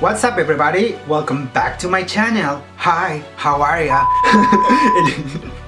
What's up everybody? Welcome back to my channel. Hi, how are ya?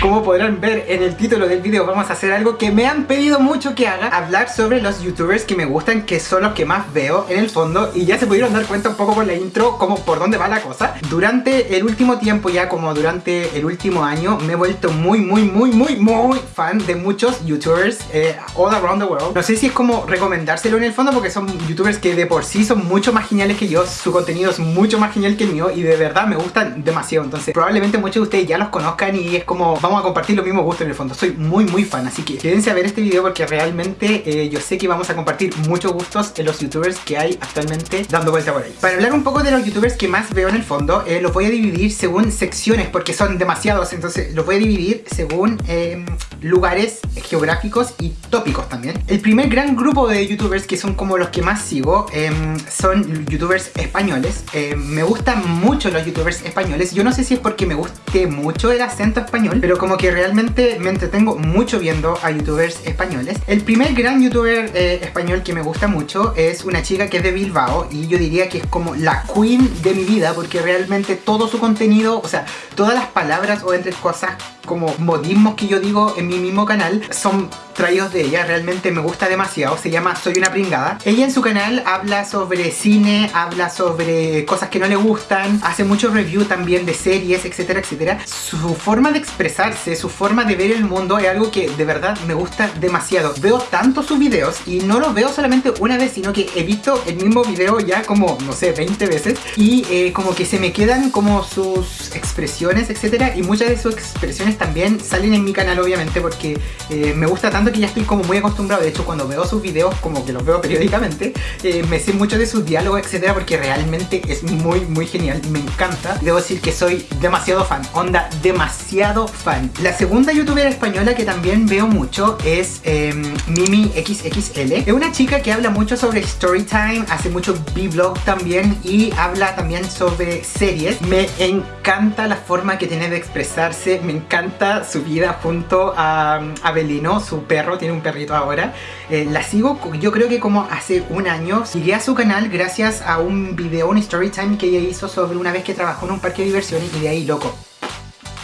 Como podrán ver en el título del video vamos a hacer algo que me han pedido mucho que haga Hablar sobre los youtubers que me gustan, que son los que más veo en el fondo Y ya se pudieron dar cuenta un poco por la intro como por dónde va la cosa. Durante el último tiempo ya como durante el último año Me he vuelto muy muy muy muy muy fan de muchos youtubers eh, all around the world. No sé si es como recomendárselo en el fondo porque son youtubers que de por sí son mucho más geniales que yo Su contenido es mucho más genial que el mío y de verdad me gustan demasiado. Entonces probablemente muchos de ustedes ya los conozcan y es como vamos a compartir los mismos gustos en el fondo. Soy muy muy fan, así que quédense a ver este video porque realmente eh, yo sé que vamos a compartir muchos gustos en los youtubers que hay actualmente dando vuelta por ahí. Para hablar un poco de los youtubers que más veo en el fondo, eh, los voy a dividir según secciones porque son demasiados, entonces los voy a dividir según em, lugares geográficos y tópicos también. El primer gran grupo de youtubers que son como los que más sigo em, son youtubers españoles. Em, me gustan mucho los youtubers españoles. Yo no sé si es porque me guste mucho el acento español, pero como que realmente me entretengo mucho viendo a youtubers españoles. El primer gran youtuber eh, español que me gusta mucho es una chica que es de Bilbao y yo diría que es como la queen de mi vida porque realmente todo su contenido, o sea, todas las palabras o entre cosas como modismos que yo digo en mi mismo canal son traídos de ella, realmente me gusta demasiado, se llama Soy una pringada. Ella en su canal habla sobre cine, habla sobre cosas que no le gustan, hace muchos reviews también de series, etcétera, etcétera. Su forma de expresarse, su forma de ver el mundo es algo que de verdad me gusta demasiado. Veo tanto sus videos y no los veo solamente una vez, sino que he visto el mismo video ya como, no sé, 20 veces y eh, como que se me quedan como sus expresiones, etcétera, y muchas de sus expresiones también salen en mi canal obviamente porque eh, me gusta tanto que ya estoy como muy acostumbrado, de hecho cuando veo sus videos como que los veo periódicamente, eh, me sé mucho de sus diálogos, etcétera, porque realmente es muy muy genial, me encanta. Debo decir que soy demasiado fan, onda demasiado fan. La segunda youtuber española que también veo mucho es em, Mimi XXL. Es una chica que habla mucho sobre storytime, hace mucho vlog también y habla también sobre series. Me encanta la forma que tiene de expresarse, me encanta su vida junto a Abelino, su perro, tiene un perrito ahora. Eh, la sigo yo creo que como hace un año. Llegué a su canal gracias a un video, un story time que ella hizo sobre una vez que trabajó en un parque de diversiones y de ahí, loco,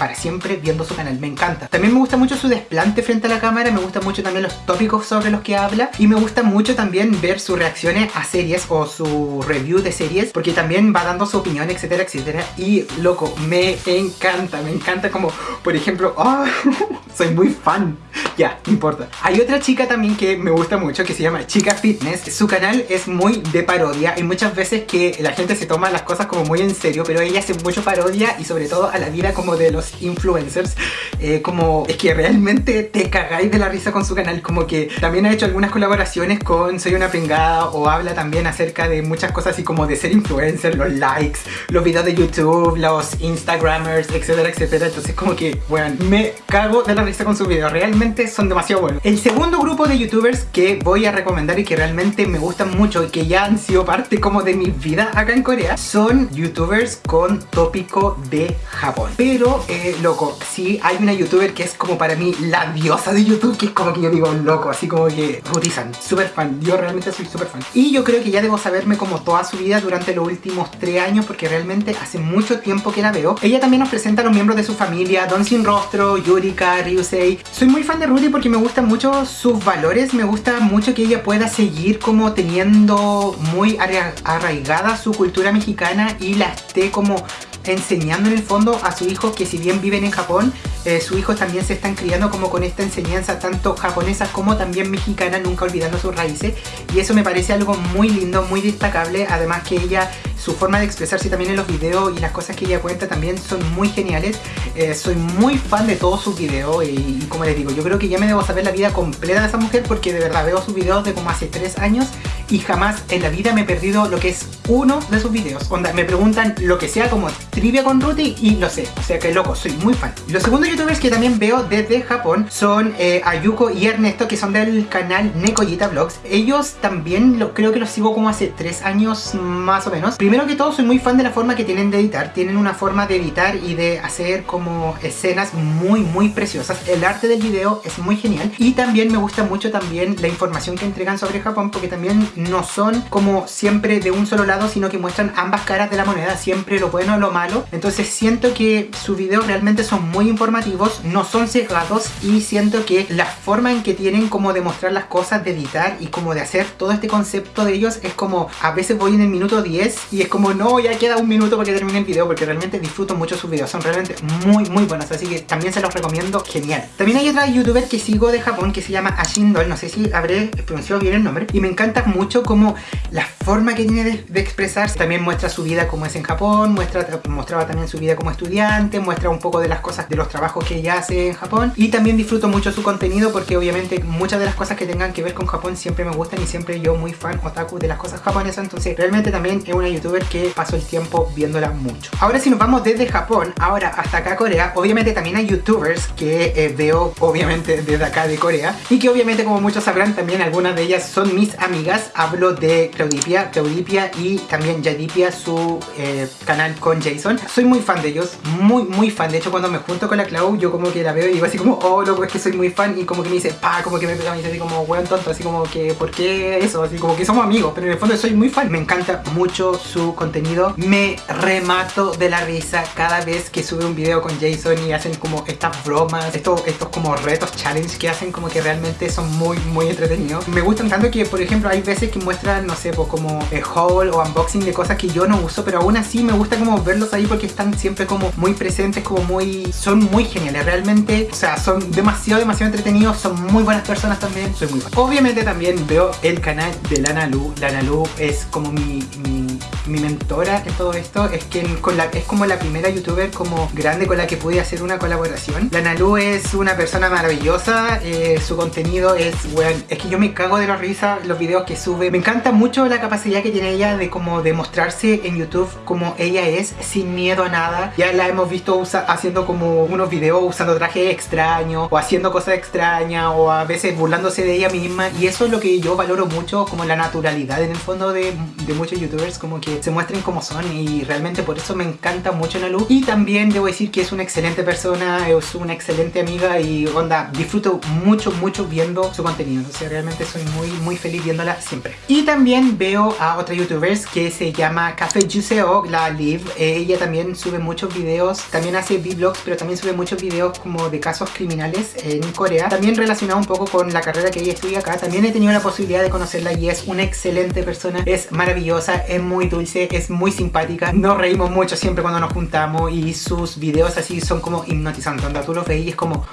para siempre viendo su canal, me encanta. También me gusta mucho su desplante frente a la cámara, me gusta mucho también los tópicos sobre los que habla y me gusta mucho también ver sus reacciones a series o su review de series porque también va dando su opinión, etcétera, etcétera y loco, me encanta, me encanta como, por ejemplo, oh, soy muy fan ya, no importa. Hay otra chica también que me gusta mucho que se llama Chica Fitness. Su canal es muy de parodia. Hay muchas veces que la gente se toma las cosas como muy en serio, pero ella hace mucho parodia y sobre todo a la vida como de los influencers. Eh, como es que realmente te cagáis de la risa con su canal. Como que también ha hecho algunas colaboraciones con Soy una pringada o habla también acerca de muchas cosas así como de ser influencer, los likes, los videos de YouTube, los Instagramers, etcétera, etcétera. Entonces como que, bueno, me cago de la risa con su video. Realmente son demasiado buenos. El segundo grupo de youtubers que voy a recomendar y que realmente me gustan mucho y que ya han sido parte como de mi vida acá en Corea son youtubers con tópico de Japón. Pero, eh, loco, sí hay una youtuber que es como para mí la diosa de YouTube, que es como que yo digo loco, así como que Rutizan, súper fan, yo realmente soy súper fan. Y yo creo que ya debo saberme como toda su vida durante los últimos tres años porque realmente hace mucho tiempo que la veo. Ella también nos presenta a los miembros de su familia, Don Sin Rostro, Yurika, Ryusei. Soy muy fan de Rudy porque me gustan mucho sus valores, me gusta mucho que ella pueda seguir como teniendo muy arraigada su cultura mexicana y la esté como enseñando en el fondo a su hijo que si bien viven en Japón, eh, sus hijos también se están criando como con esta enseñanza tanto japonesa como también mexicana, nunca olvidando sus raíces y eso me parece algo muy lindo, muy destacable, además que ella su forma de expresarse también en los videos y las cosas que ella cuenta también son muy geniales. Eh, soy muy fan de todos sus videos y, como les digo, yo creo que ya me debo saber la vida completa de esa mujer porque de verdad veo sus videos de como hace 3 años y jamás en la vida me he perdido lo que es uno de sus videos. Onda, me preguntan lo que sea como trivia con Ruti y lo sé. O sea que loco, soy muy fan. Los segundos youtubers que también veo desde Japón son eh, Ayuko y Ernesto que son del canal Nekoyita Vlogs. Ellos también lo, creo que los sigo como hace 3 años más o menos. Primero que todo soy muy fan de la forma que tienen de editar. Tienen una forma de editar y de hacer como escenas muy muy preciosas. El arte del video es muy genial. Y también me gusta mucho también la información que entregan sobre Japón porque también no son como siempre de un solo lado, sino que muestran ambas caras de la moneda, siempre lo bueno o lo malo. Entonces siento que sus videos realmente son muy informativos, no son sesgados y siento que la forma en que tienen como de mostrar las cosas, de editar y como de hacer todo este concepto de ellos es como a veces voy en el minuto 10 y es como no, ya queda un minuto para que termine el video porque realmente disfruto mucho sus videos, son realmente muy muy buenos, así que también se los recomiendo, genial. También hay otra youtuber que sigo de Japón que se llama Ashindol, no sé si habré pronunciado bien el nombre, y me encanta mucho como la forma que tiene de, expresarse, también muestra su vida como es en Japón, muestra, mostraba también su vida como estudiante, muestra un poco de las cosas, de los trabajos que ella hace en Japón, y también disfruto mucho su contenido porque obviamente muchas de las cosas que tengan que ver con Japón siempre me gustan y siempre yo muy fan otaku de las cosas japonesas, entonces realmente también es una youtuber que paso el tiempo viéndola mucho. Ahora si nos vamos desde Japón, ahora hasta acá Corea, obviamente también hay youtubers que eh, veo obviamente desde acá de Corea y que obviamente como muchos sabrán también algunas de ellas son mis amigas, hablo de Claudipia, Claudipia y también Yadipia, su eh, canal con Jason. Soy muy fan de ellos, muy muy fan, de hecho cuando me junto con la Clau yo como que la veo y digo así como, oh loco es que soy muy fan y como que me dice, pa, como que me pega, me dice así como, weón tonto, así como que, ¿por qué eso? Así como que somos amigos, pero en el fondo soy muy fan, me encanta mucho su contenido, me remato de la risa cada vez que sube un video con Jason y hacen como estas bromas, estos, estos como retos challenge que hacen como que realmente son muy muy entretenidos. Me gustan tanto que por ejemplo hay veces que muestran, no sé, pues como eh, haul o unboxing de cosas que yo no uso, pero aún así me gusta como verlos ahí porque están siempre como muy presentes, como muy... son muy geniales, realmente, o sea, son demasiado, demasiado entretenidos, son muy buenas personas también, soy muy fan. Obviamente también veo el canal de Lana Lu, Lana Lu es como mi, mi, mi mentora en todo esto, es que con la, es como la primera youtuber como grande con la que pude hacer una colaboración. Lana Lu es una persona maravillosa, eh, su contenido es, bueno, es que yo me cago de la risa los videos que sube. Me encanta mucho la capacidad que tiene ella de como demostrarse en YouTube como ella es, sin miedo a nada. Ya la hemos visto haciendo como unos videos usando trajes extraños o haciendo cosas extrañas o a veces burlándose de ella misma y eso es lo que yo valoro mucho como la naturalidad en el fondo de, de muchos youtubers como que se muestren como son y realmente por eso me encanta mucho Nalu. Y también debo decir que es una excelente persona, es una excelente amiga y onda, disfruto mucho mucho viendo su contenido, entonces realmente soy muy muy feliz viéndola siempre. Y también veo a otra youtubers que se llama Café Juseo, la Liv, ella también sube muchos videos, también hace vlogs pero también sube muchos videos como de casos criminales en Corea, también relacionado un poco con la carrera que ella estudia acá, también he tenido la posibilidad de conocerla y es una excelente persona, es maravillosa, es muy dulce, es muy simpática, nos reímos mucho siempre cuando nos juntamos y sus videos así son como hipnotizantes, cuando tú los veis es como...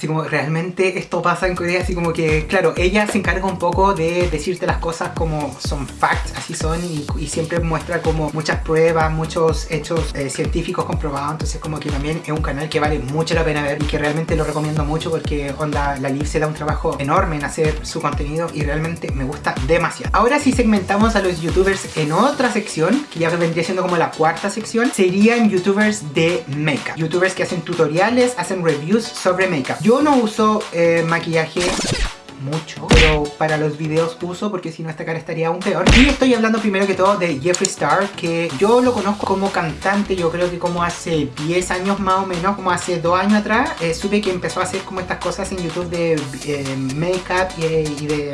Así como realmente esto pasa en Corea, así como que, claro, ella se encarga un poco de decirte las cosas como son facts, así son, y, siempre muestra como muchas pruebas, muchos hechos eh, científicos comprobados, entonces como que también es un canal que vale mucho la pena ver y que realmente lo recomiendo mucho porque onda, la Liv se da un trabajo enorme en hacer su contenido y realmente me gusta demasiado. Ahora si segmentamos a los youtubers en otra sección, que ya vendría siendo como la cuarta sección, serían youtubers de makeup. Youtubers que hacen tutoriales, hacen reviews sobre makeup. Yo no uso eh, maquillaje mucho, pero para los videos uso porque si no esta cara estaría aún peor. Y estoy hablando primero que todo de Jeffree Star, que yo lo conozco como cantante, yo creo que como hace 10 años más o menos, como hace 2 años atrás, eh, supe que empezó a hacer como estas cosas en YouTube de eh, make-up y, de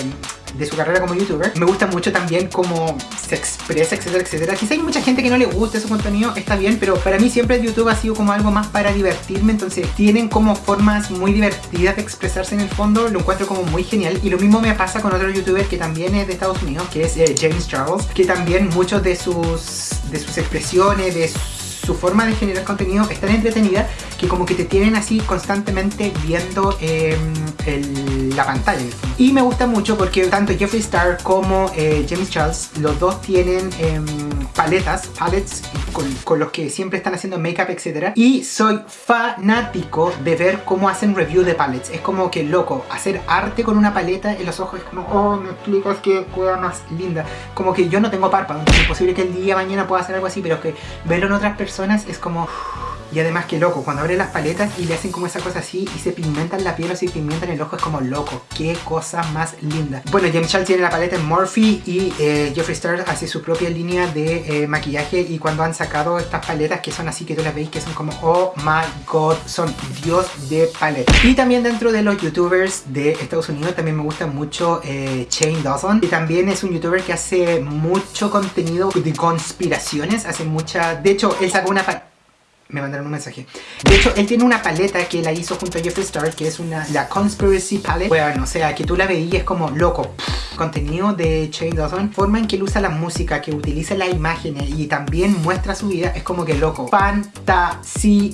de su carrera como youtuber. Me gusta mucho también cómo se expresa, etcétera, etcétera. Quizá hay mucha gente que no le gusta su contenido, está bien, pero para mí siempre YouTube ha sido como algo más para divertirme, entonces tienen como formas muy divertidas de expresarse en el fondo, lo encuentro como muy genial. Y lo mismo me pasa con otro youtuber que también es de Estados Unidos, que es eh, James Charles, que también muchos de sus, de sus expresiones, de su forma de generar contenido es tan entretenida que como que te tienen así constantemente viendo em, la pantalla. Y me gusta mucho porque tanto Jeffree Star como eh, James Charles, los dos tienen em, paletas, palettes con, los que siempre están haciendo makeup, etc. Y soy fanático de ver cómo hacen review de palettes. Es como que loco, hacer arte con una paleta en los ojos es como, oh, me explicas que cosa más linda. Como que yo no tengo párpados, es imposible que el día mañana pueda hacer algo así, pero que verlo en otras personas es como Y además que loco, cuando abre las paletas y le hacen como esa cosa así y se pigmentan la piel o se pigmentan el ojo, es como loco. Qué cosa más linda. Bueno, James Charles tiene la paleta en Morphe y eh, Jeffree Star hace su propia línea de eh, maquillaje y cuando han sacado estas paletas que son así que tú las veis que son como oh my god, son dios de paleta. Y también dentro de los youtubers de Estados Unidos también me gusta mucho eh, Shane Dawson y también es un youtuber que hace mucho contenido de conspiraciones, hace mucha... De hecho, él sacó una me mandaron un mensaje. De hecho, él tiene una paleta que la hizo junto a Jeffree Star, que es una, la Conspiracy Palette. Bueno, o sea, que tú la veías como loco. Contenido de Shane Dawson, forma en que él usa la música, que utiliza las imágenes y también muestra su vida, es como que loco. Fantasía.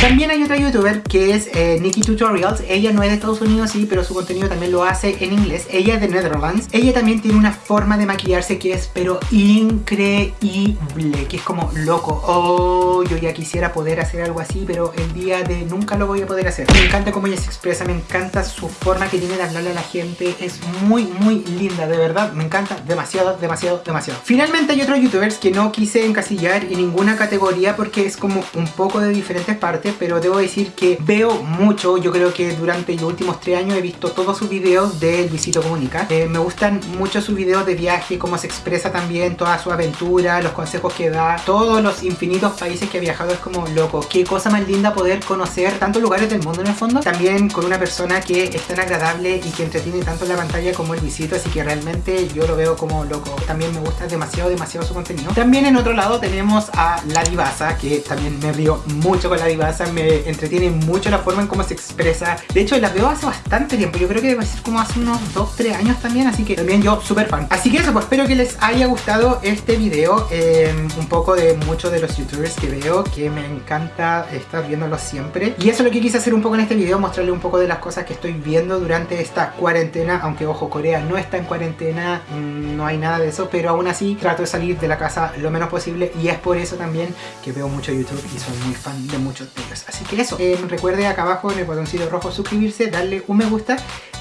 También hay otra youtuber que es eh, Nikki Tutorials. Ella no es de Estados Unidos, sí, pero su contenido también lo hace en inglés. Ella es de Netherlands. Ella también tiene una forma de maquillarse que es, pero increíble, que es como loco. Oh, yo ya quisiera poder hacer algo así, pero el día de nunca lo voy a poder hacer. Me encanta cómo ella se expresa, me encanta su forma que tiene de hablarle a la gente, es muy, muy linda, de verdad, me encanta demasiado, demasiado, demasiado. Finalmente hay otros youtubers que no quise encasillar en ninguna categoría porque es como un poco de diferentes partes, pero debo decir que veo mucho, yo creo que durante los últimos tres años he visto todos sus videos de Luisito Comunica. Eh, me gustan mucho sus videos de viaje, cómo se expresa también, toda su aventura, los consejos que da, todos los infinitos países que ha viajado, es como loco. Qué cosa más linda poder conocer tantos lugares del mundo en el fondo. También con una persona que es tan agradable y que entretiene tanto la pantalla como el visito. Así que realmente yo lo veo como loco. También me gusta demasiado, demasiado su contenido. También en otro lado tenemos a La Divasa, que también me río mucho con La Divasa. Me entretiene mucho la forma en cómo se expresa. De hecho, la veo hace bastante tiempo. Yo creo que debe ser como hace unos 2-3 años también. Así que también yo súper fan. Así que eso, pues espero que les haya gustado este video. Eh, un poco de muchos de los youtubers que veo que me encanta estar viéndolos siempre. Y eso es lo que quise hacer un poco en este video, mostrarle un poco de las cosas que estoy viendo durante esta cuarentena, aunque ojo, Corea no está en cuarentena, mm, no hay nada de eso, pero aún así trato de salir de la casa lo menos posible y es por eso también que veo mucho YouTube y soy muy fan de muchos de ellos. Así que eso, eh, recuerde acá abajo en el botoncito rojo suscribirse, darle un me gusta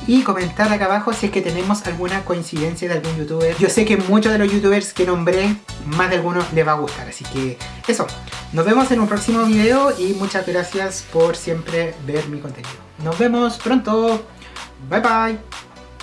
y comentar acá abajo si es que tenemos alguna coincidencia de algún youtuber. Yo sé que muchos de los youtubers que nombré, más de algunos les va a gustar, así que eso. Nos vemos en un próximo video y muchas gracias por siempre ver mi contenido. Nos vemos pronto. Bye bye.